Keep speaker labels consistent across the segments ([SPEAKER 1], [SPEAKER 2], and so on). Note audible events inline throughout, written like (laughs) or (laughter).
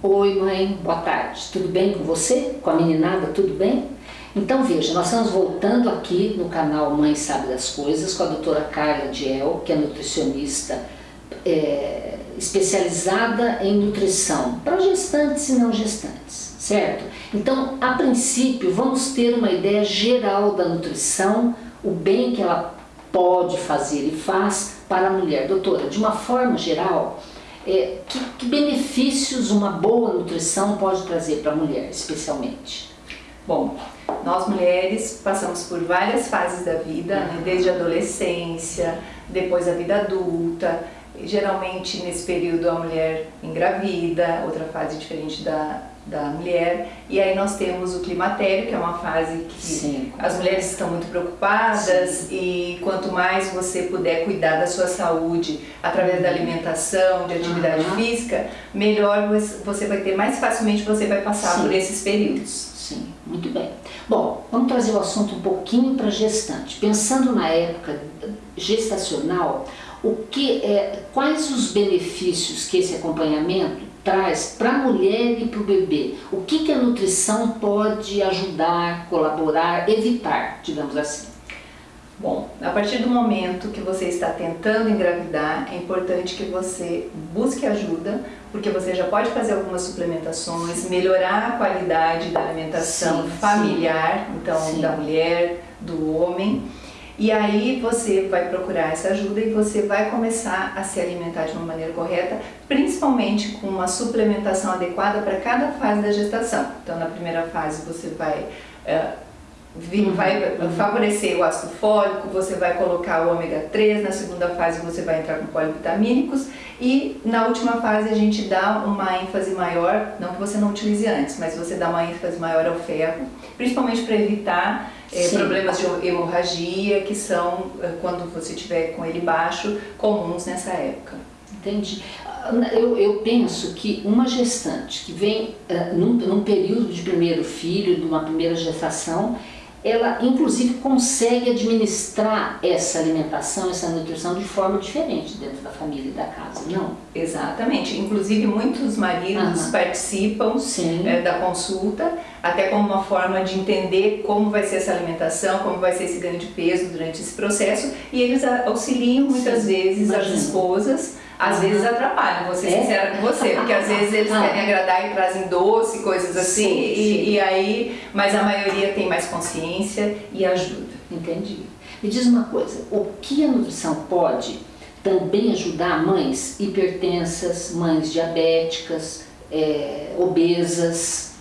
[SPEAKER 1] Oi mãe, boa tarde, tudo bem com você? Com a meninada, tudo bem? Então veja, nós estamos voltando aqui no canal Mãe Sabe das Coisas com a doutora Carla Diel, que é nutricionista é, especializada em nutrição para gestantes e não gestantes, certo? Então, a princípio, vamos ter uma ideia geral da nutrição, o bem que ela pode fazer e faz para a mulher. Doutora, de uma forma geral, é, que, que benefícios uma boa nutrição pode trazer para a mulher, especialmente?
[SPEAKER 2] Bom, nós mulheres passamos por várias fases da vida, né? desde a adolescência, depois a vida adulta, geralmente nesse período a mulher engravida, outra fase diferente da, da mulher, e aí nós temos o climatério, que é uma fase que Sim. as mulheres estão muito preocupadas Sim. e quanto mais você puder cuidar da sua saúde através da alimentação, de atividade uhum. física, melhor você vai ter, mais facilmente você vai passar Sim. por esses períodos.
[SPEAKER 1] Sim, muito bem. Bom, vamos trazer o assunto um pouquinho para gestante. Pensando na época gestacional, o que é, quais os benefícios que esse acompanhamento traz para a mulher e para o bebê? O que, que a nutrição pode ajudar, colaborar, evitar, digamos assim?
[SPEAKER 2] Bom, a partir do momento que você está tentando engravidar, é importante que você busque ajuda, porque você já pode fazer algumas suplementações, melhorar a qualidade da alimentação sim, familiar, sim. então sim. da mulher, do homem, e aí você vai procurar essa ajuda e você vai começar a se alimentar de uma maneira correta, principalmente com uma suplementação adequada para cada fase da gestação. Então na primeira fase você vai... Uh, vai uhum. favorecer o ácido fólico, você vai colocar o ômega 3, na segunda fase você vai entrar com polivitamínicos e na última fase a gente dá uma ênfase maior, não que você não utilize antes, mas você dá uma ênfase maior ao ferro, principalmente para evitar é, problemas de hemorragia, que são, eh, quando você tiver com ele baixo, comuns nessa época.
[SPEAKER 1] Entendi. Eu, eu penso que uma gestante que vem uh, num, num período de primeiro filho, de uma primeira gestação, ela inclusive consegue administrar essa alimentação, essa nutrição de forma diferente dentro da família e da casa, não?
[SPEAKER 2] Exatamente, inclusive muitos maridos participam é, da consulta, até como uma forma de entender como vai ser essa alimentação, como vai ser esse ganho de peso durante esse processo, e eles auxiliam muitas Sim. vezes Imagina. as esposas às vezes atrapalham, vou ser é? sincera com você, porque às vezes eles (laughs) ah. querem agradar e trazem doce, coisas assim, sim, e, sim. e aí, mas a maioria tem mais consciência e ajuda.
[SPEAKER 1] Entendi. Me diz uma coisa, o que a nutrição pode também ajudar mães hipertensas, mães diabéticas, é, obesas?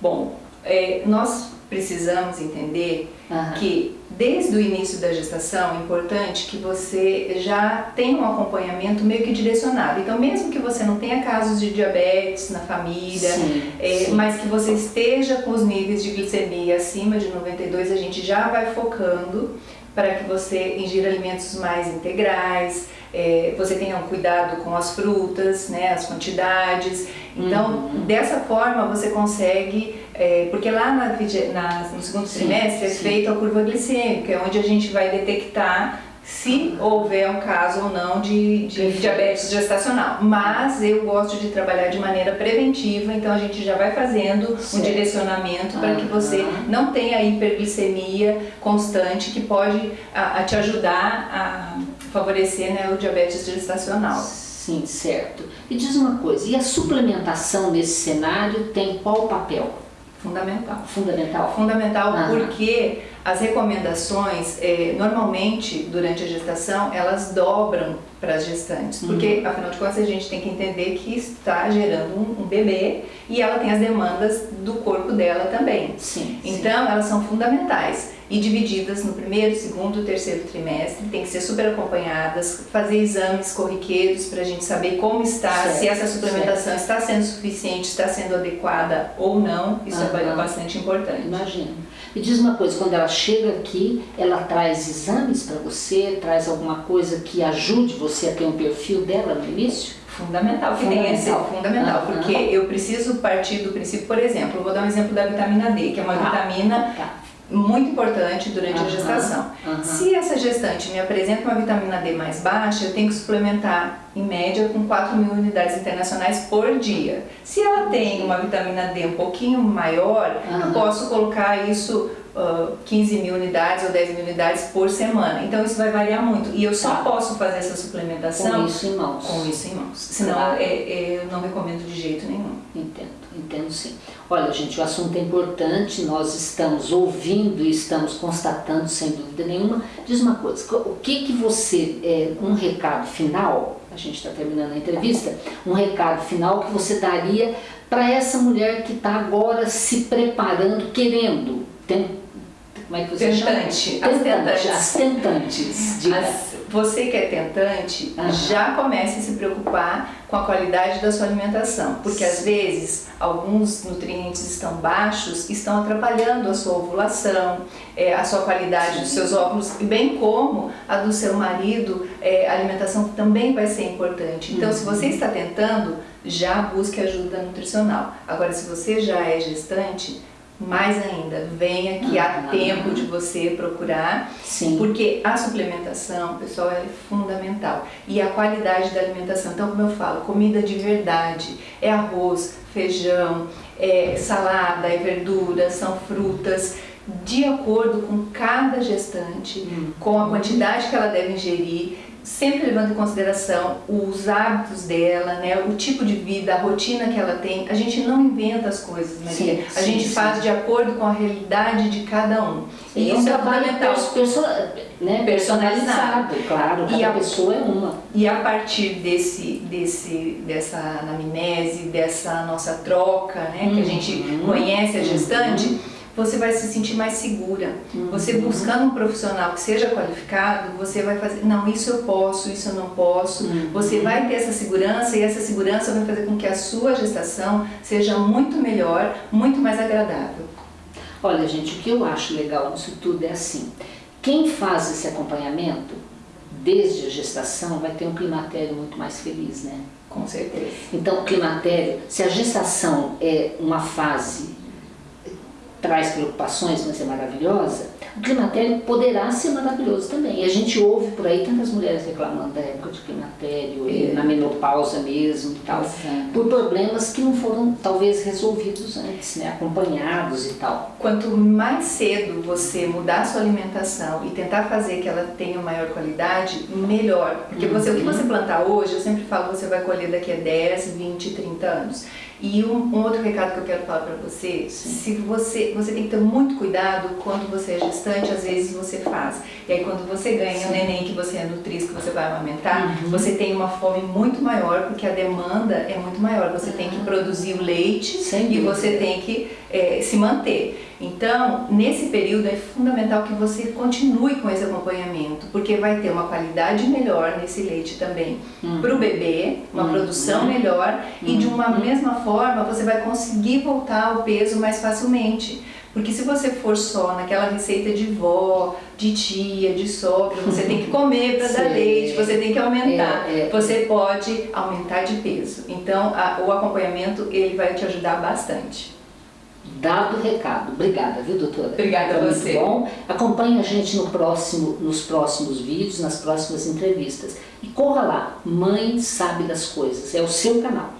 [SPEAKER 2] Bom, é, nós precisamos entender uhum. que desde o início da gestação é importante que você já tenha um acompanhamento meio que direcionado. Então, mesmo que você não tenha casos de diabetes na família, sim, é, sim. mas que você esteja com os níveis de glicemia acima de 92, a gente já vai focando para que você ingira alimentos mais integrais, é, você tenha um cuidado com as frutas, né, as quantidades. Então, uhum. dessa forma você consegue, é, porque lá na, na, no segundo sim, trimestre é feita a curva glicêmica, é onde a gente vai detectar se houver um caso ou não de, de diabetes gestacional. Mas eu gosto de trabalhar de maneira preventiva, então a gente já vai fazendo certo. um direcionamento para que você não tenha hiperglicemia constante que pode a, a te ajudar a favorecer né, o diabetes gestacional.
[SPEAKER 1] Sim, certo. E diz uma coisa, e a suplementação nesse cenário tem qual papel?
[SPEAKER 2] Fundamental.
[SPEAKER 1] Fundamental?
[SPEAKER 2] Fundamental ah. porque as recomendações, é, normalmente, durante a gestação, elas dobram para as gestantes. Porque, uhum. afinal de contas, a gente tem que entender que está gerando um, um, bebê e ela tem as demandas do corpo dela também.
[SPEAKER 1] Sim,
[SPEAKER 2] então, sim. elas são fundamentais e divididas no primeiro, segundo e terceiro trimestre, tem que ser super acompanhadas, fazer exames corriqueiros para a gente saber como está, certo, se essa suplementação certo. está sendo suficiente, está sendo adequada ou não, isso uhum. é bastante importante.
[SPEAKER 1] Imagina. Me diz uma coisa, quando ela chega aqui, ela traz exames para você, traz alguma coisa que ajude você a ter um perfil dela no início?
[SPEAKER 2] Fundamental que fundamental. esse fundamental, uhum. porque eu preciso partir do princípio, por exemplo, vou dar um exemplo da vitamina D, que é uma tá. vitamina tá muito importante durante uhum, a gestação. Uhum. Se essa gestante me apresenta uma vitamina D mais baixa, eu tenho que suplementar em média com 4 mil unidades internacionais por dia. Se ela tem uma vitamina D um pouquinho maior, uhum. eu posso colocar isso uh, 15 mil unidades ou 10 mil unidades por semana. Então isso vai variar muito. E eu só tá. posso fazer essa suplementação
[SPEAKER 1] com isso em mãos.
[SPEAKER 2] Com isso em mãos. Senão claro. é, é, eu não recomendo de jeito nenhum.
[SPEAKER 1] Entendo, entendo sim. Olha, gente, o assunto é importante, nós estamos ouvindo e estamos constatando, sem dúvida nenhuma. Diz uma coisa, o que que você, é, um recado final, a gente está terminando a entrevista, um recado final que você daria para essa mulher que está agora se preparando, querendo, tem, como é que você
[SPEAKER 2] Tentante.
[SPEAKER 1] chama? Tentante. As tentantes.
[SPEAKER 2] As, você que é tentante, uhum. já comece a se preocupar com a qualidade da sua alimentação, porque às vezes alguns nutrientes estão baixos, estão atrapalhando a sua ovulação, é, a sua qualidade Sim. dos seus óvulos, bem como a do seu marido, é, a alimentação também vai ser importante. Então, uhum. se você está tentando, já busque ajuda nutricional. Agora, se você já é gestante, mais ainda, venha que há tempo de você procurar, Sim. porque a suplementação, pessoal, é fundamental. E a qualidade da alimentação, então como eu falo, comida de verdade, é arroz, feijão, é salada, é verdura, são frutas, de acordo com cada gestante, hum. com a quantidade que ela deve ingerir, sempre levando em consideração os hábitos dela, né, o tipo de vida, a rotina que ela tem. A gente não inventa as coisas, Maria. Sim, a sim, gente sim. faz de acordo com a realidade de cada um.
[SPEAKER 1] E isso é fundamental. Perso né, personalizado, claro, cada e a pessoa é uma.
[SPEAKER 2] E a partir desse, desse, dessa anamnese, dessa nossa troca, né, uhum. que a gente uhum. conhece a gestante, uhum você vai se sentir mais segura. Uhum. Você buscando um profissional que seja qualificado, você vai fazer, não, isso eu posso, isso eu não posso. Uhum. Você vai ter essa segurança e essa segurança vai fazer com que a sua gestação seja muito melhor, muito mais agradável.
[SPEAKER 1] Olha, gente, o que eu acho legal nisso tudo é assim, quem faz esse acompanhamento, desde a gestação, vai ter um climatério muito mais feliz, né?
[SPEAKER 2] Com certeza.
[SPEAKER 1] Então, o climatério, se a gestação é uma fase traz preocupações, mas é maravilhosa, o climatério poderá ser maravilhoso também. E a gente ouve por aí tantas mulheres reclamando da época de climatério, é. na menopausa mesmo e tal, por problemas que não foram talvez resolvidos antes, né, acompanhados e tal.
[SPEAKER 2] Quanto mais cedo você mudar a sua alimentação e tentar fazer que ela tenha maior qualidade, melhor. Porque uhum. você, o que você plantar hoje, eu sempre falo, você vai colher daqui a 10, 20, 30 anos. E um, um, outro recado que eu quero falar para você, Sim. se você, você tem que ter muito cuidado quando você é gestante, às vezes você faz. E aí quando você ganha Sim. o neném que você é nutriz, que você vai amamentar, uhum. você tem uma fome muito maior, porque a demanda é muito maior. Você uhum. tem que produzir o leite Sem e você tem que é, se manter. Então, nesse período é fundamental que você continue com esse acompanhamento, porque vai ter uma qualidade melhor nesse leite também uhum. para o bebê, uma uhum. produção melhor e de uma uhum. mesma forma você vai conseguir voltar ao peso mais facilmente. Porque se você for só naquela receita de vó, de tia, de sogra, você tem que (laughs) comer para dar leite, você tem que aumentar. É, é. Você pode aumentar de peso. Então, a, o acompanhamento ele vai te ajudar bastante.
[SPEAKER 1] Dado o recado. Obrigada, viu, doutora?
[SPEAKER 2] Obrigada a você.
[SPEAKER 1] Muito bom. Acompanhe a gente no próximo, nos próximos vídeos, nas próximas entrevistas. E corra lá, Mãe Sabe das Coisas. É o seu canal.